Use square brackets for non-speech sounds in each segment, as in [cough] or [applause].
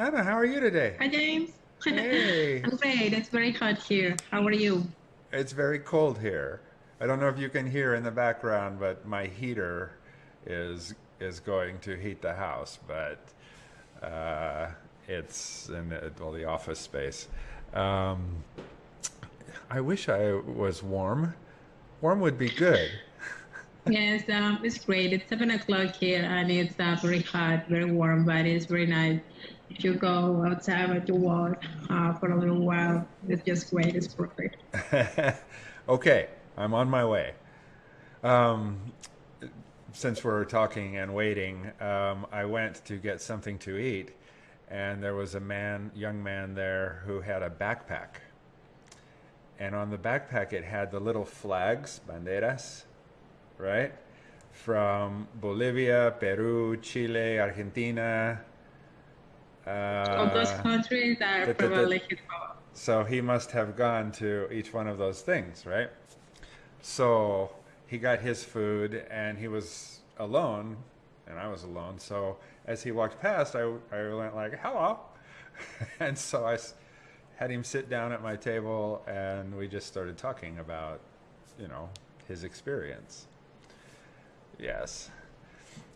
Anna, how are you today? Hi, James. Hey. [laughs] I'm great. It's very hot here. How are you? It's very cold here. I don't know if you can hear in the background, but my heater is is going to heat the house, but uh, it's in the, well, the office space. Um, I wish I was warm. Warm would be good. [laughs] Yes, um, it's great. It's seven o'clock here, and it's uh, very hot, very warm, but it's very nice. If you go outside to walk uh, for a little while, it's just great. It's perfect. [laughs] okay, I'm on my way. Um, since we're talking and waiting, um, I went to get something to eat, and there was a man, young man there, who had a backpack. And on the backpack, it had the little flags, banderas, right? From Bolivia, Peru, Chile, Argentina. Those Uh, countries are da- probably Hispaniola. so he must have gone to each one of those things, right? So he got his food and he was alone and I was alone. So as he walked past, I, I went like, hello. [laughs] and so I had him sit down at my table and we just started talking about, you know, his experience. Yes.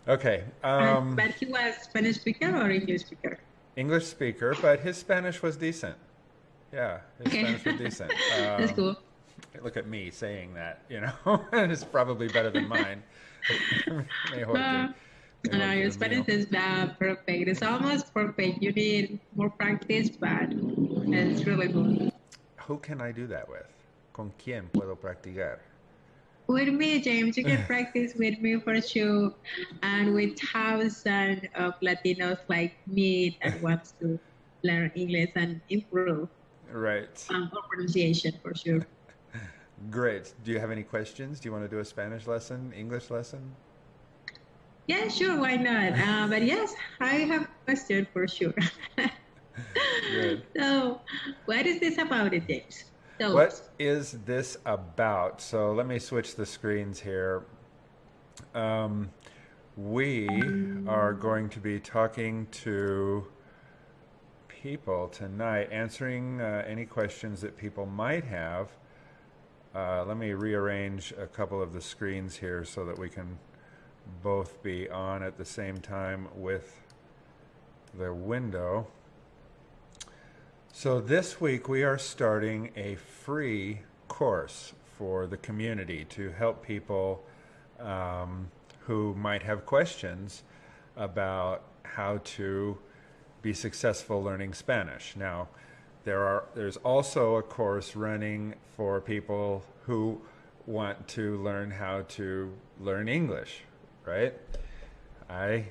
Okay. Um, but he was Spanish speaker or English speaker? English speaker, but his Spanish was decent. Yeah, his Okay. Spanish was decent. [laughs] That's Um, cool. Look at me saying that, you know, [laughs] it's probably better than mine. [laughs] Uh, no, mejor your Spanish is uh, perfect. It's almost perfect. You need more practice, but it's really good. Who can I do that with? ¿Con quién puedo practicar? With me, James, you can practice with me for sure, and with thousands of Latinos like me that [laughs] wants to learn English and improve Right. um, pronunciation for sure. [laughs] Great. Do you have any questions? Do you want to do a Spanish lesson, English lesson? Yeah, sure, why not? [laughs] Uh, but yes, I have a question for sure. So, what is this about, it, James? So, What is this about? So let me switch the screens here. Um, we are going to be talking to people tonight, answering uh, any questions that people might have. Uh, let me rearrange a couple of the screens here so that we can both be on at the same time with the window. So this week we are starting a free course for the community to help people um, who might have questions about how to be successful learning Spanish. Now, there are there's also a course running for people who want to learn how to learn English, right? Hay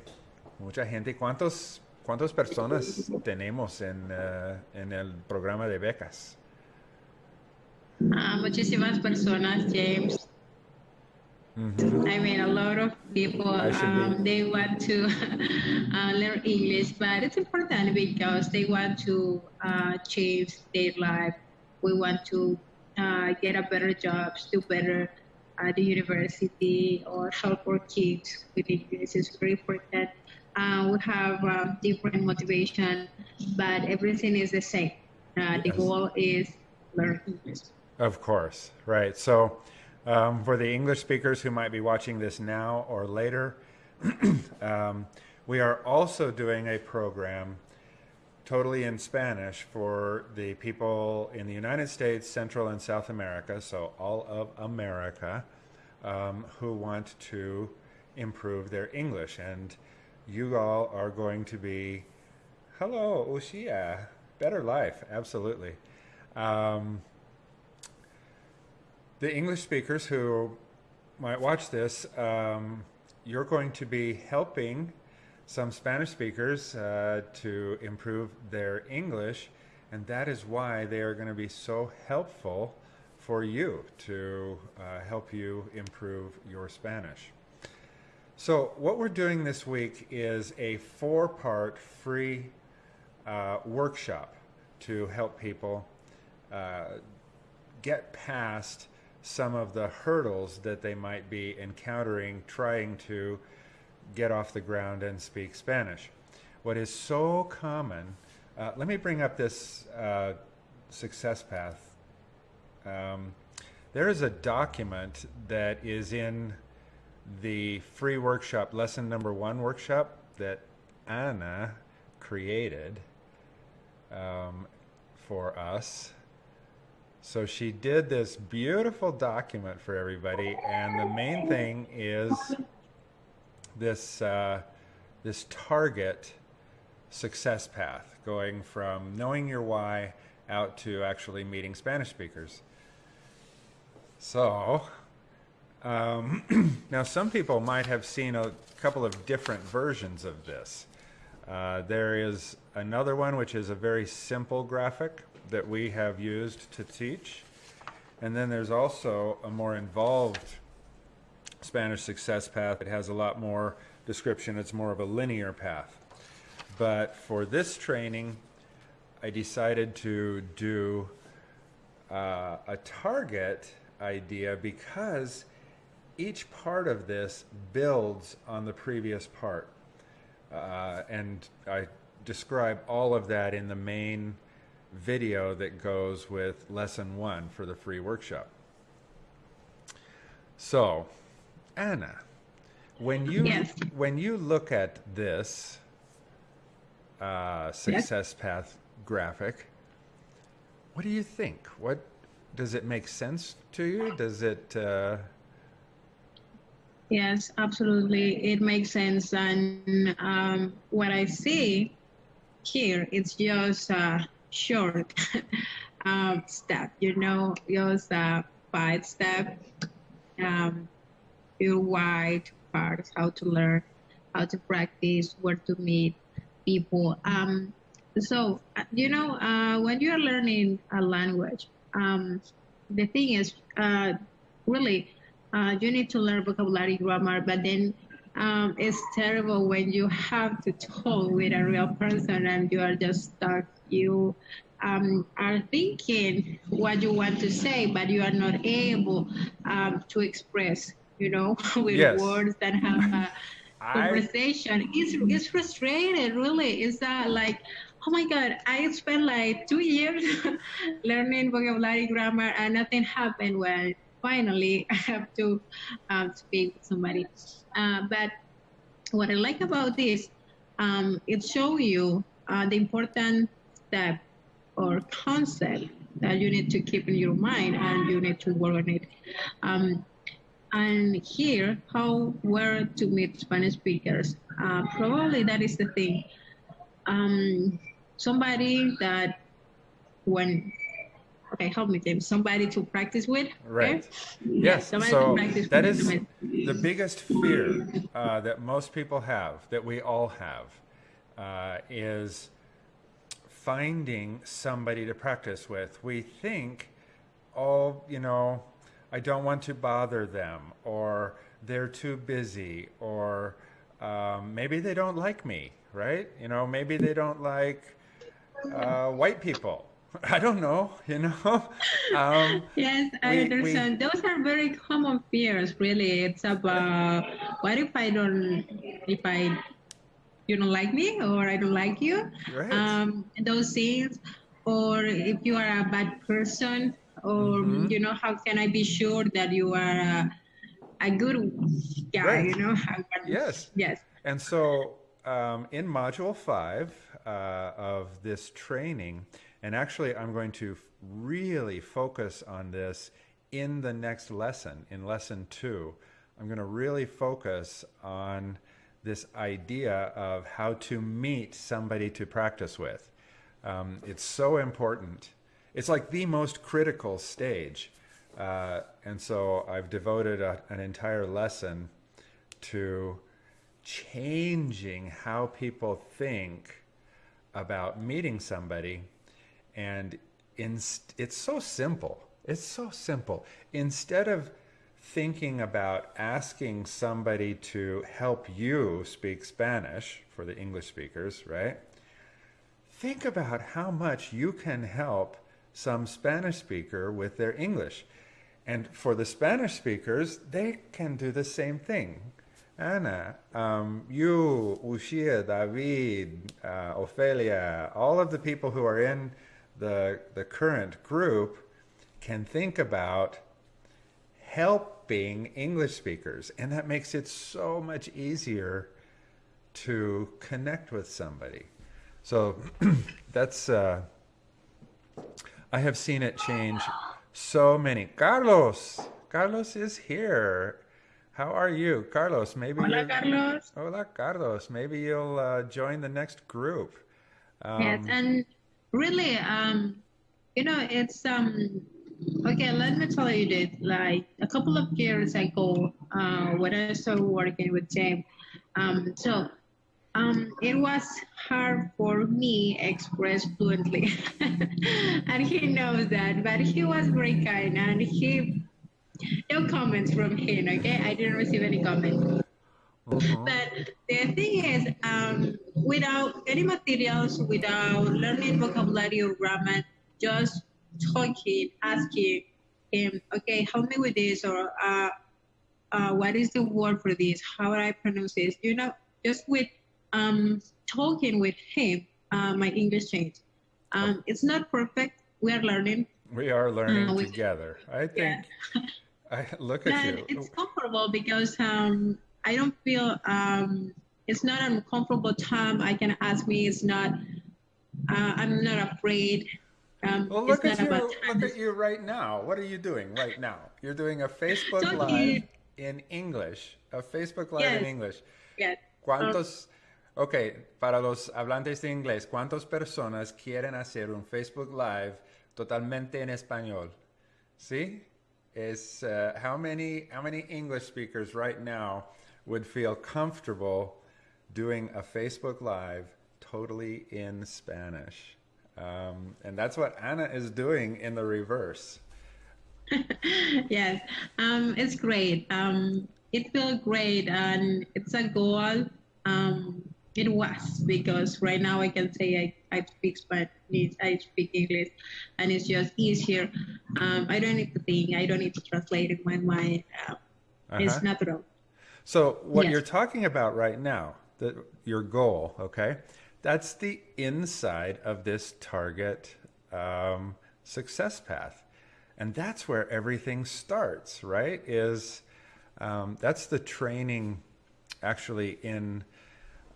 mucha gente. ¿Cuántos, ¿Cuántas personas tenemos en, eh, en el programa de becas? uh, muchísimas personas, James. I mean, a lot of people, I should be- um, they want to [laughs] uh, learn English, but it's important because they want to uh, change their life. We want to uh, get a better job, do better at the university, or help our kids with English. It's very important. Uh, we have um, different motivation, but everything is the same. Uh, the Yes. goal is learn English. Of course, right. So, um, for the English speakers who might be watching this now or later, [clears throat] um, we are also doing a program totally in Spanish for the people in the United States, Central and South America, so all of America, um, who want to improve their English. And you all are going to be, hello, Ushia, better life, absolutely. Um, the English speakers who might watch this, um, you're going to be helping some Spanish speakers uh, to improve their English, and that is why they are going to be so helpful for you to uh, help you improve your Spanish. So, what we're doing this week is a four part free uh, workshop to help people uh, get past some of the hurdles that they might be encountering trying to get off the ground and speak Spanish. what is so common. Uh, let me bring up this uh, success path. Um, there is a document that is in the free workshop, lesson number one workshop that Anna created um, for us. So she did this beautiful document for everybody, and the main thing is this uh, this target success path, going from knowing your why out to actually meeting Spanish speakers. So um, [clears throat] now some people might have seen a couple of different versions of this. Uh, there is another one which is a very simple graphic that we have used to teach. And then there's also a more involved Spanish success path. It has a lot more description. It's more of a linear path. But for this training, I decided to do uh, a target idea because each part of this builds on the previous part. Uh, and I describe all of that in the main video that goes with lesson one for the free workshop. So, Anna, when you yes. when you look at this uh, success yes. path graphic, what do you think? What does it make sense to you? Does it? Uh... Yes, absolutely. It makes sense, and um, what I see here, it's just a short [laughs] um, step. You know, just a five step. Um, your wide parts, how to learn, how to practice, where to meet people. Um, so, uh, you know, uh, when you're learning a language, um, the thing is, uh, really, uh, you need to learn vocabulary, grammar, but then um, it's terrible when you have to talk with a real person and you are just stuck. You um, are thinking what you want to say, but you are not able um, to express, you know, [laughs] with yes. words that have a [laughs] conversation. It's, it's frustrating, really. It's uh, like, oh my God, I spent like two years [laughs] learning vocabulary, grammar, and nothing happened when finally [laughs] I have to um, speak with somebody. Uh, but what I like about this, um, it shows you uh, the important step or concept that you need to keep in your mind and you need to work on it. Um, and here, how where to meet Spanish speakers. Uh, probably that is the thing. Um, somebody that when okay, help me, James. Somebody to practice with. Right. Okay? Yes. Somebody so to practice that is the biggest fear uh, that most people have, that we all have, uh, is finding somebody to practice with. We think, oh, you know, I don't want to bother them, or they're too busy, or um, maybe they don't like me, right? You know, maybe they don't like uh, white people I don't know, you know. [laughs] Um, yes, I we, understand. We, Those are very common fears. Really, it's about what if I don't, if I, you don't like me, or I don't like you. Right. Um, those things, or if you are a bad person, or mm-hmm. you know, how can I be sure that you are a, a good guy? Right. You know. [laughs] yes. Yes. And so, um, in module five uh, of this training and actually, I'm going to really focus on this in the next lesson, in lesson two. I'm going to really focus on this idea of how to meet somebody to practice with. Um, it's so important. It's like the most critical stage. Uh, and so I've devoted a, an entire lesson to changing how people think about meeting somebody and in, it's so simple. It's so simple. Instead of thinking about asking somebody to help you speak Spanish for the English speakers, right? Think about how much you can help some Spanish speaker with their English. And for the Spanish speakers, they can do the same thing. Anna, um, you, Ushia, David, uh, Ophelia, all of the people who are in the, the current group can think about helping English speakers. And that makes it so much easier to connect with somebody. So [clears throat] that's, uh, I have seen it change so many. Carlos, Carlos is here. How are you, Carlos? Maybe Hola, you're- Carlos. Hola, Carlos. Maybe you'll uh, join the next group. Um, Yes, and really, um, you know, it's um, okay. Let me tell you this. Like a couple of years ago, uh, when I started working with James, um, so um, it was hard for me express fluently, [laughs] and he knows that. But he was very kind, and he no comments from him. Okay, I didn't receive any comments. Mhm. But the thing is, um, without any materials, without learning vocabulary or grammar, just talking, asking him, okay, help me with this, or uh, uh, what is the word for this? How do I pronounce this? You know, just with um, talking with him, uh, my English changed. Um, it's not perfect. We are learning, We are learning Uh, together. I Yeah. think. I look at but you. it's comfortable because um, I don't feel um, it's not an uncomfortable time. I can ask me. It's not. Uh, I'm not afraid. Um, Well, look at you. Look at you right now. What are you doing right now? You're doing a Facebook Talking. Live in English. A Facebook Live in English. Yeah. ¿Cuántos, ok, para los hablantes de inglés, cuántas personas quieren hacer un Facebook Live totalmente en español? ¿Sí? Is, uh, how many, how many English speakers right now would feel comfortable doing a Facebook Live totally in Spanish? Um, and that's what Anna is doing in the reverse. [laughs] yes, um, it's great. Um, it feels great, and it's a goal. Um, it was because right now I can say I, I speak Spanish, I speak English, and it's just easier. Um, I don't need to think. I don't need to translate in my mind. Uh, It's Uh-huh. natural. So what Yes. you're talking about right now, the, your goal, okay, that's the inside of this target um, success path, and that's where everything starts. Right? Is um, that's the training, actually in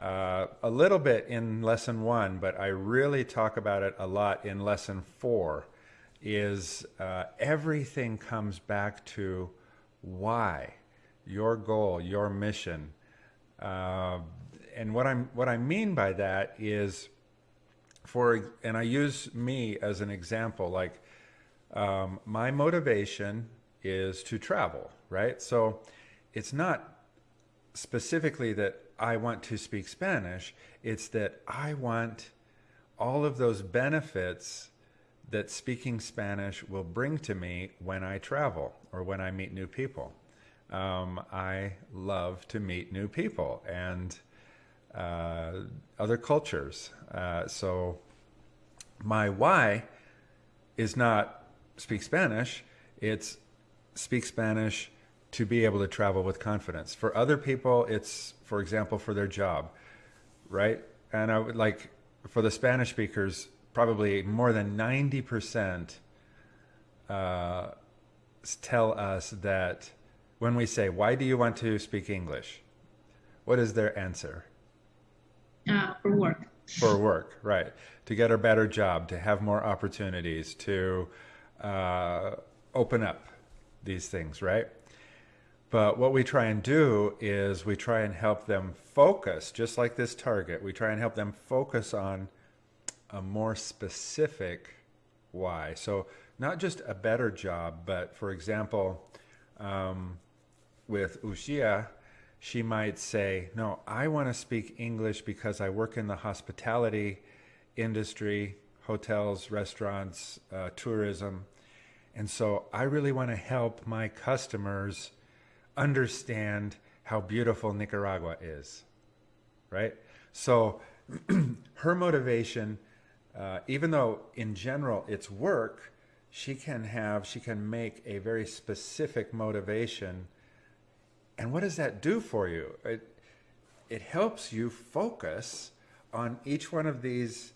uh, a little bit in lesson one, but I really talk about it a lot in lesson four. Is uh, everything comes back to why, your goal, your mission, uh, and what I'm what I mean by that is, for and I use me as an example. Like um, my motivation is to travel, right? So it's not specifically that I want to speak Spanish. It's that I want all of those benefits that speaking Spanish will bring to me when I travel or when I meet new people. Um, I love to meet new people and uh, other cultures. Uh, so my why is not speak Spanish, it's speak Spanish to be able to travel with confidence. For other people, it's, for example, for their job, right? And I would like, for the Spanish speakers, probably more than 90% uh, tell us that when we say, Why do you want to speak English? What is their answer? Uh, for work. For work, right. To get a better job, to have more opportunities, to uh, open up these things, right? But what we try and do is we try and help them focus, just like this target, we try and help them focus on a more specific why. So, not just a better job, but for example, um, with Ushia, she might say, No, I want to speak English because I work in the hospitality industry, hotels, restaurants, uh, tourism. And so I really want to help my customers understand how beautiful Nicaragua is. Right? So [clears throat] her motivation, uh, even though in general it's work, she can have, she can make a very specific motivation And what does that do for you? It, it helps you focus on each one of these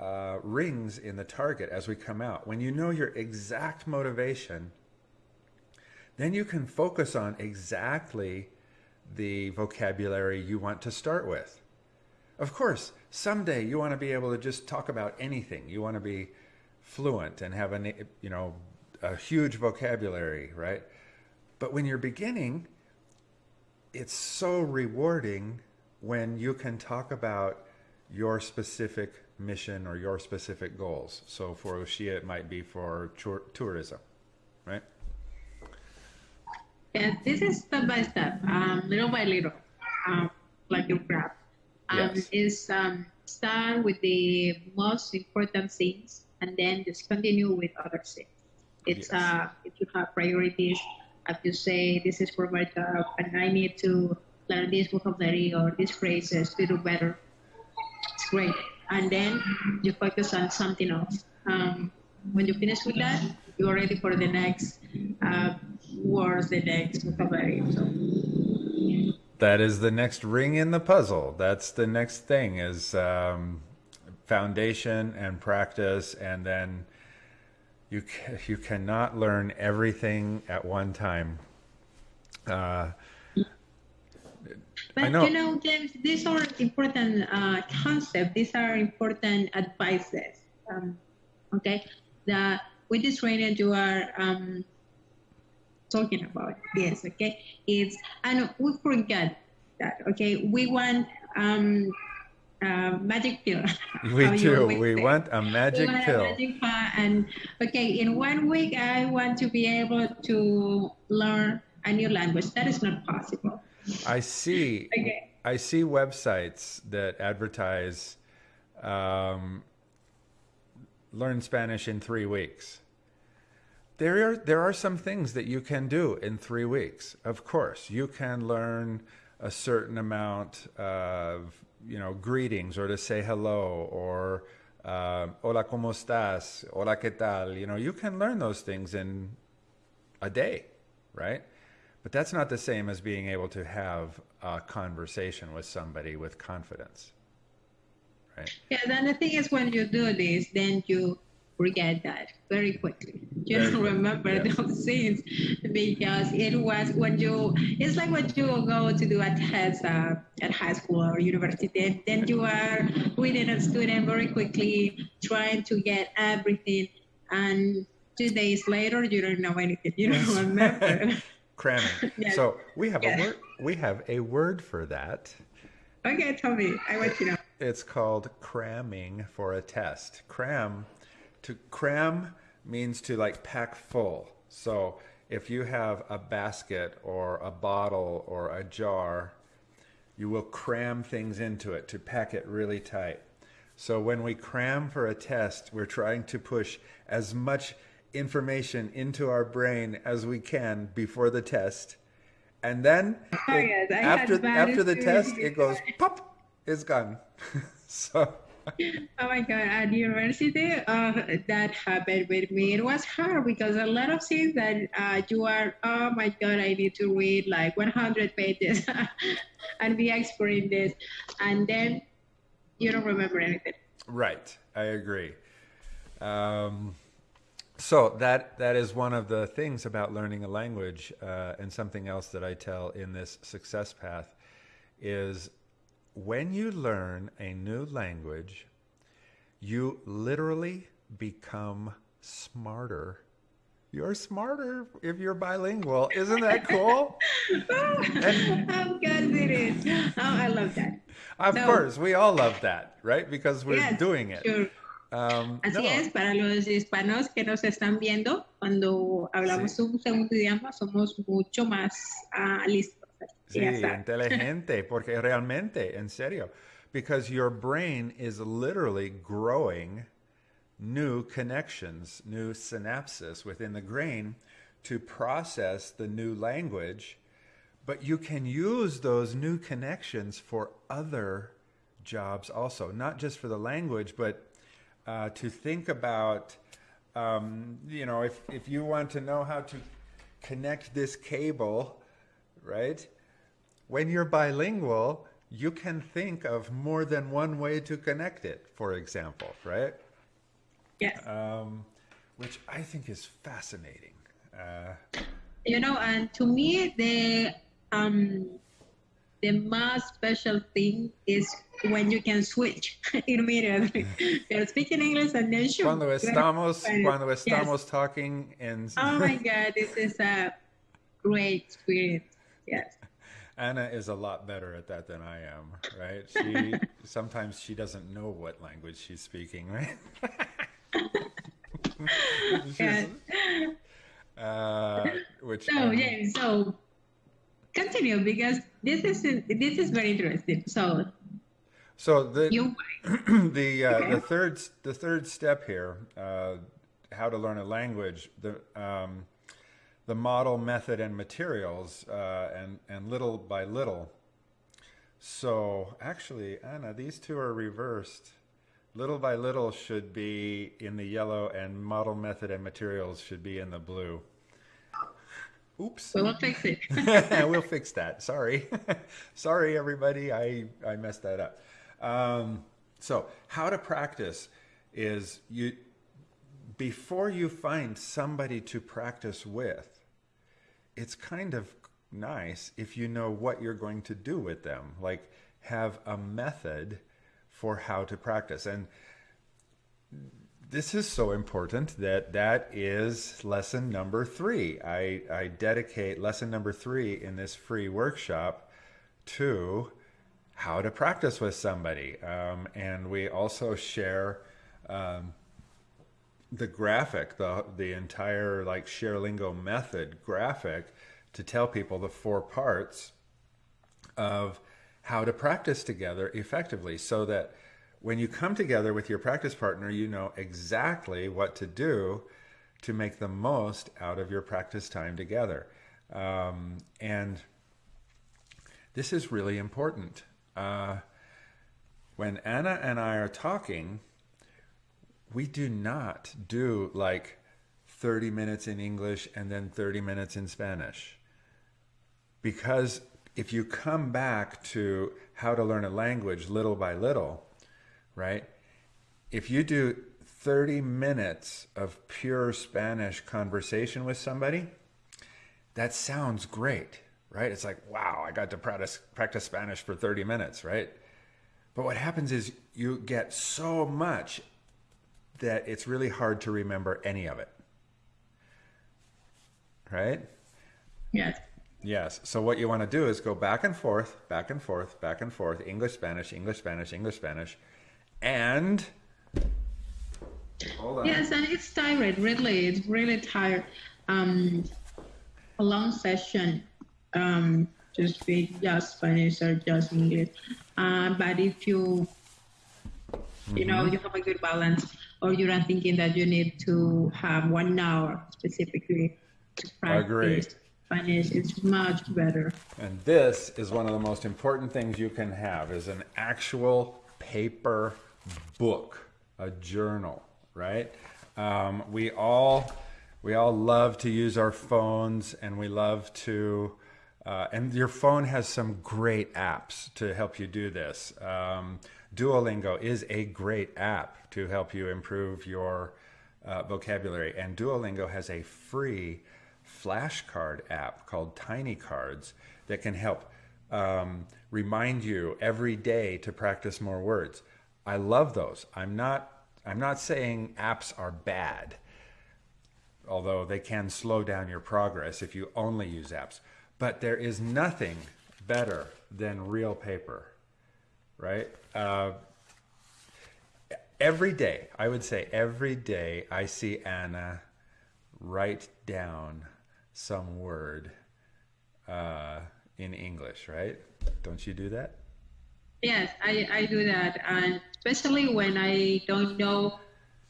uh, rings in the target as we come out. When you know your exact motivation, then you can focus on exactly the vocabulary you want to start with. Of course, someday you want to be able to just talk about anything. You want to be fluent and have a you know a huge vocabulary, right? But when you're beginning, it's so rewarding when you can talk about your specific mission or your specific goals. So for Lucia, it might be for tourism, right? Yeah, this is step by step, um, little by little, um, like your graph. Um, yes. Is um, start with the most important things and then just continue with other things. It's yes. uh, if you have priorities, if you say this is for my job and I need to learn this vocabulary or these phrases to do better, it's great. And then you focus on something else. Um, when you finish with that, you're ready for the next uh, words, the next vocabulary. So. That is the next ring in the puzzle. That's the next thing is um, foundation and practice, and then you you cannot learn everything at one time. Uh, but know. you know, James, these are important uh, concepts. These are important advices. Um, okay, that with this training you are um, talking about this. Okay, it's and we forget that. Okay, we want um, uh, magic pill. [laughs] We do. We want a magic want pill. A magic pill. And okay, in one week I want to be able to learn a new language. That is not possible. I see. [laughs] okay. I see websites that advertise um, learn Spanish in three weeks. There are there are some things that you can do in three weeks. Of course, you can learn a certain amount of you know greetings or to say hello or uh, hola cómo estás? Hola qué tal? You know you can learn those things in a day right? But that's not the same as being able to have a conversation with somebody with confidence right? Yeah then the thing is when you do this then you forget that very quickly. You don't remember yeah. those [laughs] things because it was when you, it's like when you go to do a test uh, at high school or university, then you are reading a student very quickly, trying to get everything. And two days later, you don't know anything. You don't remember. [laughs] Cramming. [laughs] yes. So we have yeah. a word. We have a word for that. Okay, tell me. I want to know. It's called cramming for a test. Cram to cram means to like pack full. So if you have a basket or a bottle or a jar, you will cram things into it to pack it really tight. So when we cram for a test, we're trying to push as much information into our brain as we can before the test. And then [laughs] oh, it, yes, after after the test, it goes [laughs] pop, it's gone. [laughs] so oh my god at university uh, that happened with me. It was hard because a lot of things that uh, you are oh my god i need to read like 100 pages [laughs] and be expert in this. And then you don't remember anything. Right. I agree. Um, so that that is one of the things about learning a language uh, and something else that i tell in this success path is when you learn a new language, you literally become smarter. You're smarter if you're bilingual. Isn't that cool? [laughs] and, of course it is. Oh, I love that. Of so, course, we all love that, right? Because we're yes, doing it. Sure. Um, Así no. es, para los hispanos que nos están viendo, cuando hablamos sí. un segundo idioma, somos mucho más uh, listos. Sí, inteligente, porque realmente, en serio, because your brain is literally growing new connections, new synapses within the brain to process the new language, but you can use those new connections for other jobs also, not just for the language, but uh, to think about, um, you know, if, if you want to know how to connect this cable, right? When you're bilingual, you can think of more than one way to connect it, for example, right? Yes. Um, which I think is fascinating. Uh, you know, and to me, the um, the most special thing is when you can switch [laughs] immediately. [laughs] You're speaking English and then shoot. cuando estamos, cuando estamos yes. talking in. Oh my [laughs] God, this is a great experience. Yes. Anna is a lot better at that than I am, right? She [laughs] sometimes she doesn't know what language she's speaking, right? [laughs] Yes. [laughs] uh, which So um, yeah, so continue because this is this is very interesting. So so the [clears throat] the uh, Okay. the third the third step here, uh, how to learn a language, the um, the model, method, and materials, uh, and and little by little. So actually, Anna, these two are reversed. Little by little should be in the yellow, and model, method, and materials should be in the blue. Oops. we will fix it. [laughs] we'll fix that. Sorry. [laughs] Sorry, everybody. I, I messed that up. Um, so, how to practice is you, before you find somebody to practice with, it's kind of nice if you know what you're going to do with them. Like, have a method for how to practice. And this is so important that that is lesson number three. I, I dedicate lesson number three in this free workshop to how to practice with somebody. Um, and we also share um, the graphic, the, the entire like ShareLingo method graphic to tell people the four parts of how to practice together effectively so that when you come together with your practice partner, you know exactly what to do to make the most out of your practice time together. Um, and this is really important. Uh, when Anna and I are talking, we do not do like 30 minutes in English and then 30 minutes in Spanish. Because if you come back to how to learn a language little by little, right? If you do 30 minutes of pure Spanish conversation with somebody, that sounds great, right? It's like, wow, I got to practice, practice Spanish for 30 minutes, right? But what happens is you get so much that it's really hard to remember any of it, right? yes. Yes. So what you want to do is go back and forth, back and forth, back and forth, English, Spanish, English, Spanish, English, Spanish, and hold on. Yes, and it's tired. Really, it's really tired. Um, a long session. Um, just speak just Spanish or just English. Uh, but if you, you know, you have a good balance, or you're not thinking that you need to have one hour specifically to practice Agree. Spanish, it's much better. And this is one of the most important things you can have is an actual paper book, a journal, right? Um, we all we all love to use our phones, and we love to. Uh, and your phone has some great apps to help you do this. Um, Duolingo is a great app to help you improve your uh, vocabulary, and Duolingo has a free flashcard app called Tiny Cards that can help um, remind you every day to practice more words. I love those. I'm not. I'm not saying apps are bad, although they can slow down your progress if you only use apps. But there is nothing better than real paper, right? Uh, every day, I would say every day, I see Anna write down some word uh, in English, right? Don't you do that? Yes, I, I do that, and especially when I don't know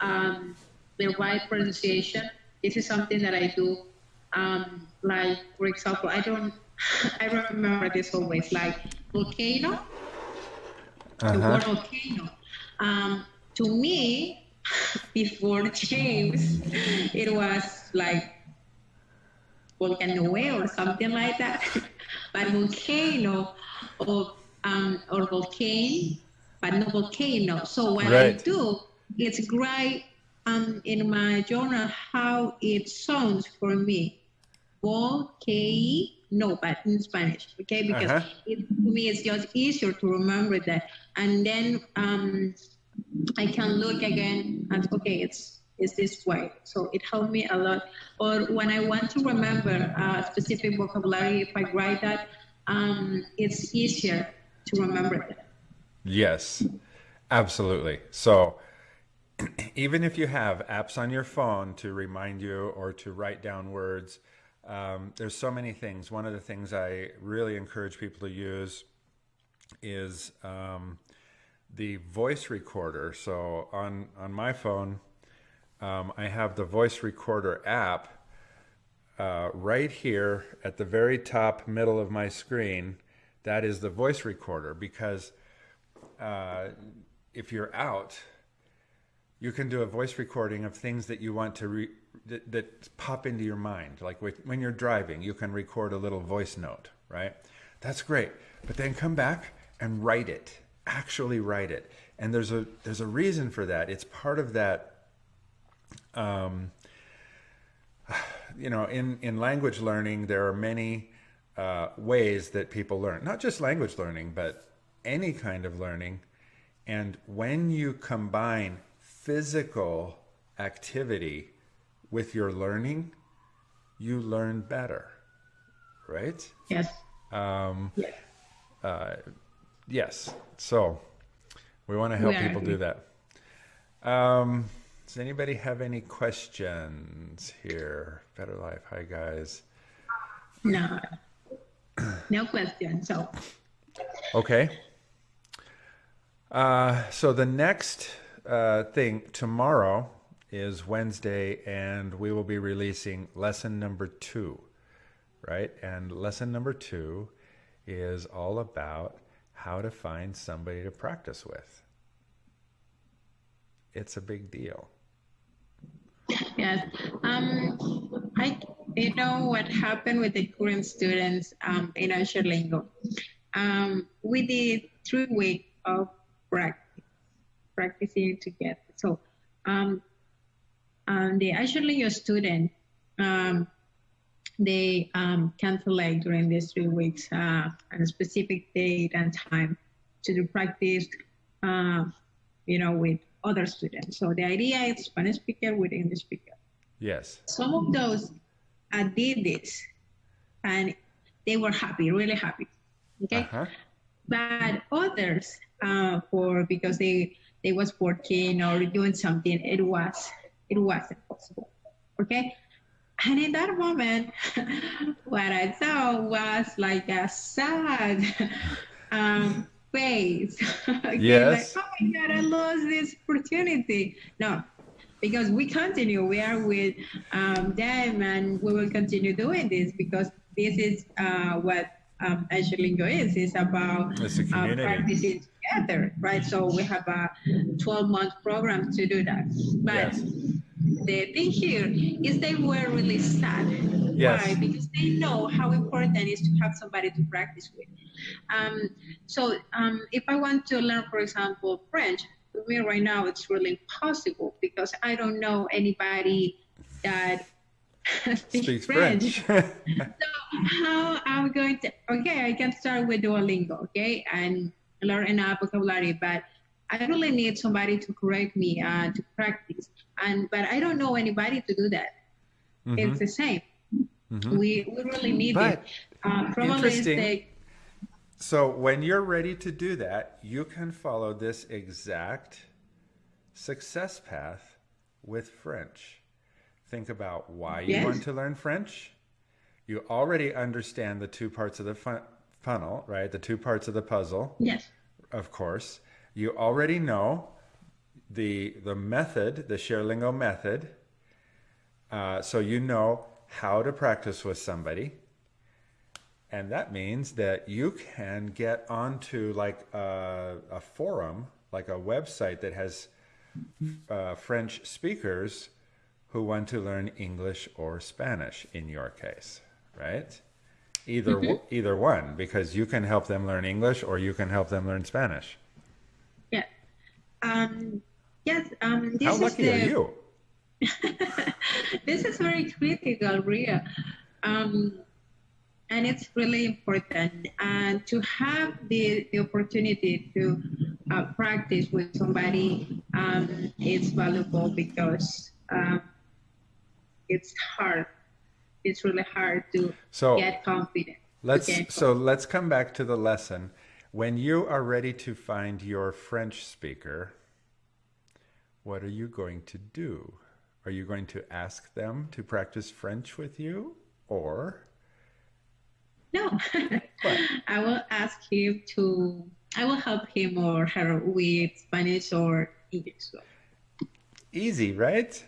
um, the right pronunciation. This is something that I do. Um, like, for example, I don't, [laughs] I remember this always, like volcano, the word volcano. Um, to me, before James, it was like volcano or something like that. [laughs] but volcano or um, or volcano, but no volcano. So what I do is write um, in my journal how it sounds for me. Volcano, but in Spanish, okay? Because Uh-huh. it, to me it's just easier to remember that. And then um, I can look again and okay, it's it's this way. So it helped me a lot. Or when I want to remember a specific vocabulary, if I write that, um, it's easier to remember that. Yes, absolutely. So [clears throat] even if you have apps on your phone to remind you or to write down words, um, there's so many things. One of the things I really encourage people to use is um, the voice recorder. So on on my phone, um, I have the voice recorder app uh, right here at the very top middle of my screen. That is the voice recorder because uh, if you're out, you can do a voice recording of things that you want to re- that, that pop into your mind. Like when you're driving, you can record a little voice note, right? That's great. But then come back and write it. Actually write it. And there's a there's a reason for that. It's part of that um, you know, in, in language learning, there are many uh, ways that people learn, not just language learning, but any kind of learning. And when you combine physical activity with your learning, you learn better, right? Yes. Um, Yes. uh, yes. So we want to help people do that. Um, does anybody have any questions here? Better Life. Hi, guys. No. No question. So Okay. Uh, so the next uh, thing tomorrow is Wednesday, and we will be releasing lesson number two, right? And lesson number two is all about how to find somebody to practice with. It's a big deal. Yes. Um, I, you know what happened with the current students um, in ShareLingo? Um, we did three weeks of practice, practicing together. So, um, um, the ShareLingo student, um, they um, cancelled during these three weeks uh, on a specific date and time to do practice, uh, you know, with other students. So the idea is Spanish speaker with English speaker. Yes. Some of those uh, did this, and they were happy, really happy. Okay, Uh-huh. but others, uh, for because they they was working or doing something, it was it wasn't possible. Okay, and in that moment, [laughs] what I saw was like a sad [laughs] um, face. [laughs] Okay, Yes. Like, oh my God, I lost this opportunity. No, because we continue. We are with um, them, and we will continue doing this because this is uh, what um, ShareLingo is. It's about It's uh, practicing together, right? So we have a 12-month program to do that. But Yes. The thing here is they were really sad. Yes. Why? Because they know how important it is to have somebody to practice with. Um, so um, if I want to learn, for example, French, for me right now it's really impossible because I don't know anybody that [laughs] speaks, Speaks French. French. [laughs] So how I'm going to okay, I can start with Duolingo, okay, and learn enough vocabulary, but I really need somebody to correct me uh, to practice. And but I don't know anybody to do that. It's the same. Mhm. We we really need But it. Uh, probably interesting. the So when you're ready to do that, you can follow this exact success path with French. Think about why you Yes. want to learn French. You already understand the two parts of the fun- funnel, right? The two parts of the puzzle, yes, of course. You already know the the method, the Sharelingo method. Uh, so you know how to practice with somebody. And that means that you can get onto like a, a forum, like a website that has uh, French speakers who want to learn English or Spanish in your case, right? either either one because you can help them learn English or you can help them learn Spanish. Yeah. Um, yes. Um, this How is lucky the, are you? [laughs] this is very critical, Ria. Um, and it's really important. And to have the, the opportunity to uh, practice with somebody um, is valuable because um, it's hard. It's really hard to So get confident. let's so let's come back to the lesson. When you are ready to find your French speaker, what are you going to do? Are you going to ask them to practice French with you or No, [laughs] I will ask him to. I will help him or her with Spanish or English. easy, right?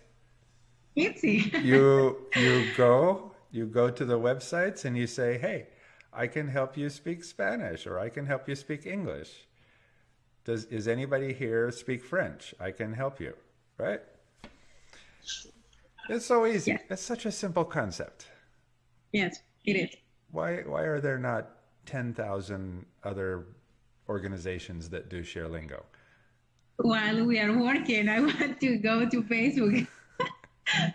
Easy. [laughs] you you go you go to the websites and you say hey i can help you speak spanish or i can help you speak english does is anybody here speak french? I can help you right? It's so easy. Yeah. it's such a simple concept. Yes, it is. why why are there not 10,000 other organizations that do ShareLingo While we are working, I want to go to Facebook. [laughs]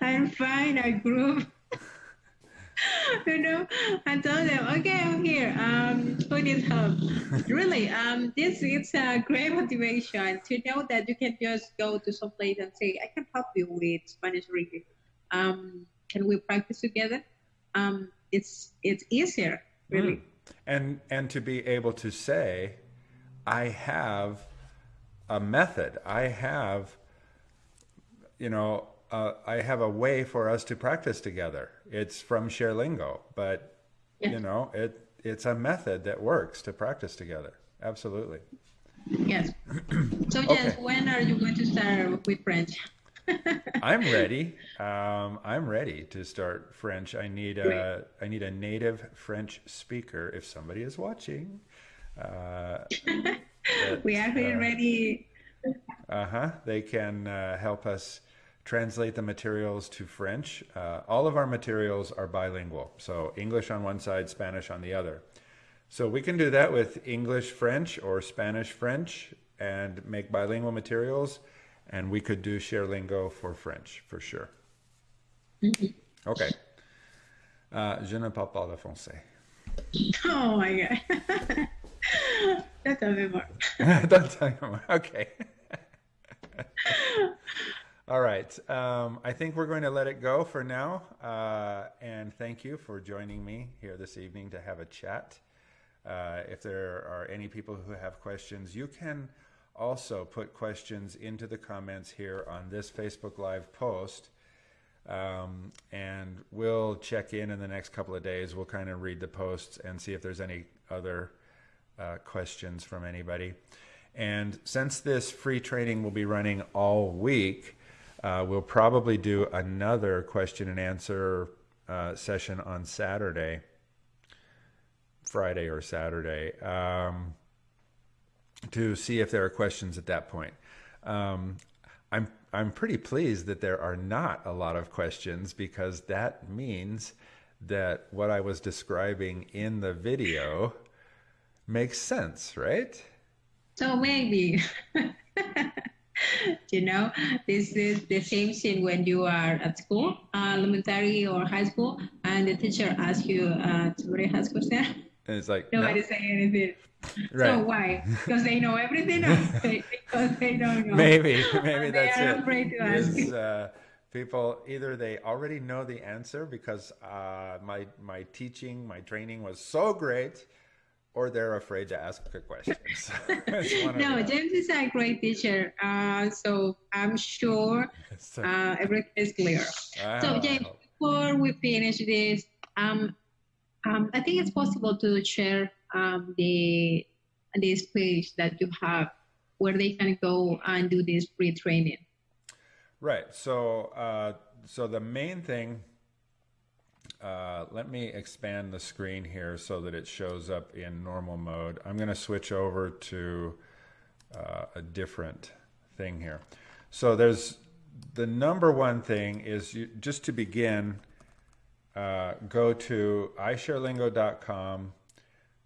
And find a group. [laughs] you know, I told them, okay, I'm here. Um, who needs help? [laughs] really, um, this is a great motivation to know that you can just go to some place and say, I can help you with Spanish reading. Um, can we practice together? Um, it's it's easier, really. Mm. and and to be able to say i have a method i have you know uh, i have a way for us to practice together it's from ShareLingo but Yeah. you know it it's a method that works to practice together absolutely Yes. [clears throat] So, yes, Okay. when are you going to start with French? [laughs] i'm ready um, i'm ready to start french i need a i need a native french speaker if somebody is watching uh, that, [laughs] we are uh, ready. Uh-huh. They can uh, help us translate the materials to French. Uh, all of our materials are bilingual, so English on one side, Spanish on the other. So we can do that with English French or Spanish French and make bilingual materials, and we could do ShareLingo for French for sure. Okay. Uh, je ne parle pas le français. Oh my God. [laughs] A bit more. [laughs] Don't tell more. Okay. [laughs] All right. Um, I think we're going to let it go for now. Uh, and thank you for joining me here this evening to have a chat. Uh, if there are any people who have questions, you can also put questions into the comments here on this Facebook Live post. Um, and we'll check in in the next couple of days. We'll kind of read the posts and see if there's any other uh, questions from anybody. And since this free training will be running all week, uh, we'll probably do another question and answer uh, session on Saturday, Friday or Saturday, um, to see if there are questions at that point. Um, I'm I'm pretty pleased that there are not a lot of questions because that means that what I was describing in the video makes sense, right? So maybe, [laughs] [laughs] you know, this is the same thing when you are at school, uh, elementary or high school, and the teacher asks you, uh, somebody has question. And it's like no, Nobody say anything. So why? [laughs] Because they know everything, or because they don't know. Maybe [laughs] maybe They that's are it. afraid to ask. Is, uh, people either they already know the answer because uh, my my teaching, my training was so great, or they're afraid to ask the questions. [laughs] It's one or No. James is a great teacher, uh, so I'm sure [laughs] uh, everything is clear. I So, James, before we finish this, um, um, I think it's possible to share um, the this page that you have where they can go and do this free training. Right. So, uh, so the main thing. Uh, let me expand the screen here so that it shows up in normal mode. I'm going to switch over to uh, a different thing here. So there's the number one thing is you, just to begin. uh, go to isharelingo.com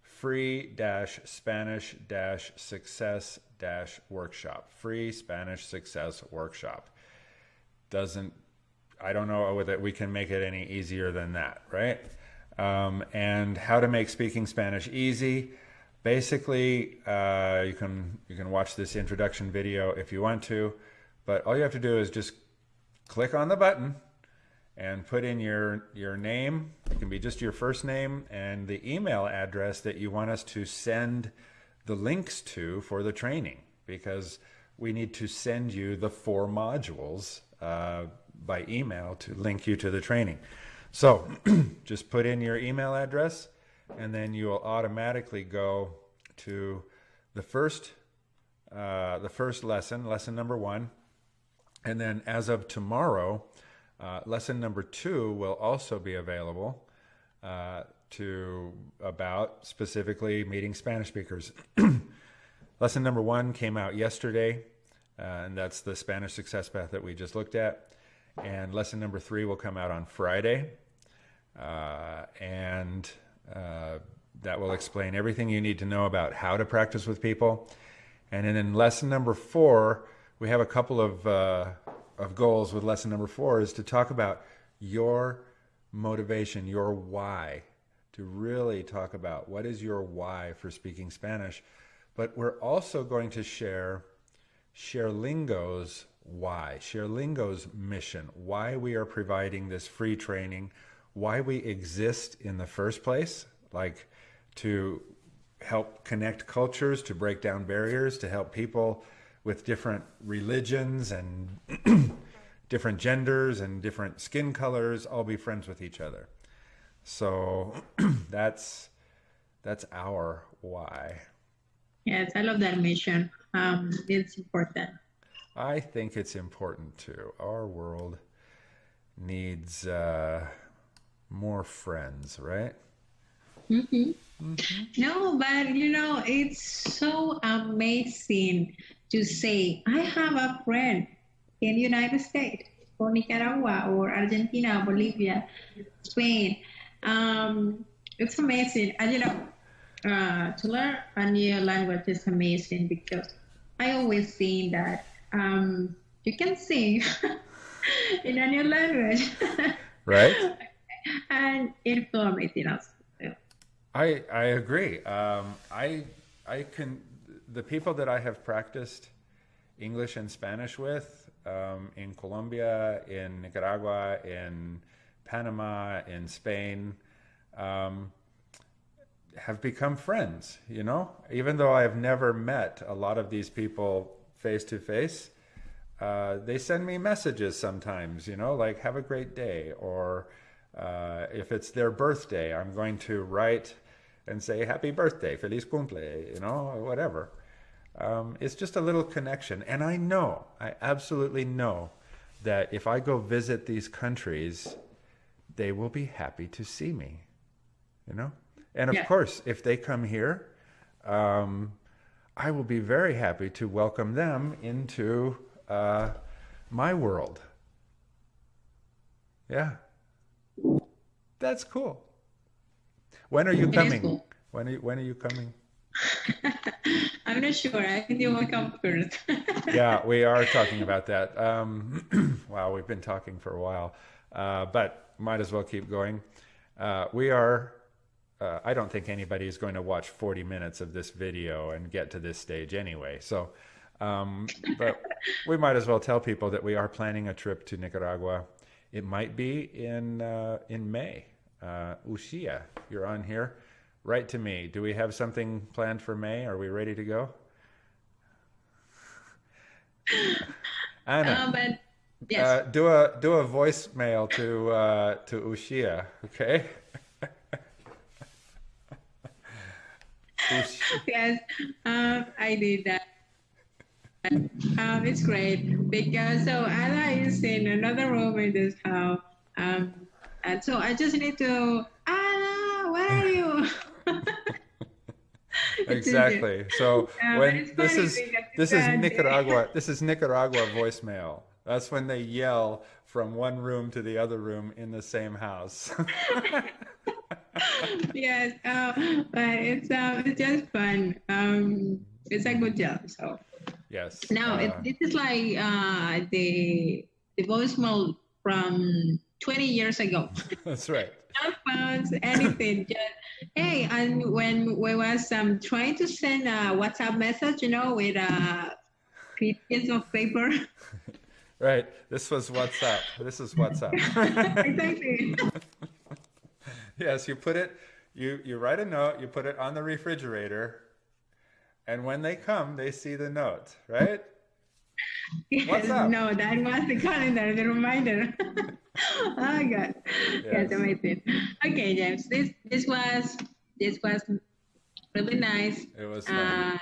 free dash Spanish dash success dash workshop. Free Spanish success workshop. Doesn't, I don't know that we can make it any easier than that, right? Um, and how to make speaking Spanish easy. Basically, uh, you can you can watch this introduction video if you want to, but all you have to do is just click on the button and put in your your name. It can be just your first name and the email address that you want us to send the links to for the training because we need to send you the four modules uh, by email to link you to the training. So [clears throat] just put in your email address and then you will automatically go to the first uh, the first lesson, lesson number one. And then as of tomorrow, uh, lesson number two will also be available uh, to about specifically meeting Spanish speakers. [clears throat] lesson number one came out yesterday, uh, and that's the Spanish success path that we just looked at. And lesson number three will come out on Friday. Uh, and uh, that will explain everything you need to know about how to practice with people. And then in lesson number four, we have a couple of uh, of goals with lesson number four is to talk about your motivation, your why, to really talk about what is your why for speaking Spanish. But we're also going to share ShareLingo's why, ShareLingo's mission, why we are providing this free training, why we exist in the first place, like to help connect cultures, to break down barriers, to help people with different religions and [clears throat] different genders and different skin colors all be friends with each other. So [clears throat] that's that's our why. Yes, I love that mission. Um, it's important. I think it's important too. Our world needs uh, more friends, right? Mm-hmm. Mm-hmm. No, but you know, it's so amazing to say, I have a friend in the United States or Nicaragua or Argentina, Bolivia, Spain. Um, it's amazing. And you know, uh, to learn a new language is amazing because I always think that um, you can sing [laughs] in any language. [laughs] right. and amazing also. I I agree. Um, I I can the people that I have practiced English and Spanish with um, in Colombia, in Nicaragua, in Panama, in Spain, um, have become friends. You know, even though I have never met a lot of these people face to face, uh, they send me messages sometimes. You know, like "Have a great day," or uh, if it's their birthday, I'm going to write and say happy birthday, feliz cumple, you know, whatever. Um, it's just a little connection. And I know, I absolutely know that if I go visit these countries, they will be happy to see me, you know? And of yeah. course, if they come here, um, I will be very happy to welcome them into uh, my world. Yeah. That's cool. When are you coming? Cool. When are you, when are you coming? [laughs] I'm not sure. I think you will come first. [laughs] yeah, we are talking about that. Um, [clears throat] wow, we've been talking for a while, uh, but might as well keep going. Uh, we are. Uh, I don't think anybody is going to watch 40 minutes of this video and get to this stage anyway. So, um, but [laughs] we might as well tell people that we are planning a trip to Nicaragua. It might be in uh, in May. Uh, Ushia, you're on here. Write to me. Do we have something planned for May? Are we ready to go? Anna, uh, but yes. Uh, do a do a voicemail to uh, to Ushia, okay? [laughs] yes, um, I did that. Um, it's great because so Anna is in another room in this house. Um, and so I just need to, Anna, where are you? [laughs] exactly. So when this is this is Nicaragua, this is Nicaragua voicemail. That's when they yell from one room to the other room in the same house. [laughs] yes, uh, but it's uh, it's just fun. Um, it's a good job. So yes. now it, uh, this is like uh, the the voicemail from 20 years ago. [laughs] that's right. No phones, anything. Just hey, and when we was um trying to send a WhatsApp message, you know, with a piece of paper. [laughs] Right. This was WhatsApp. This is WhatsApp. [laughs] exactly. [laughs] yes, you put it. You you write a note. You put it on the refrigerator, and when they come, they see the note. Right. Yes, What's up? no, that was the calendar, the reminder. [laughs] oh God, yes. Yes. amazing. Okay, James, this this was this was really nice. It was. Uh,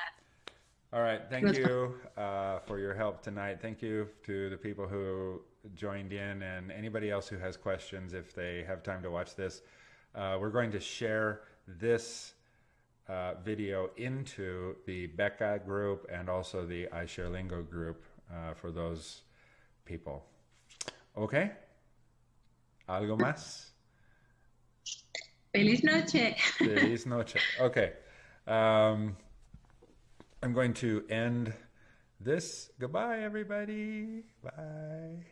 All right. Thank you uh, for your help tonight. Thank you to the people who joined in and anybody else who has questions if they have time to watch this. Uh, we're going to share this uh, video into the Becca group and also the iShareLingo group uh, for those people. Okay? ¿Algo más? feliz noche. Feliz noche. Okay. Um, I'm going to end this. Goodbye, everybody. Bye.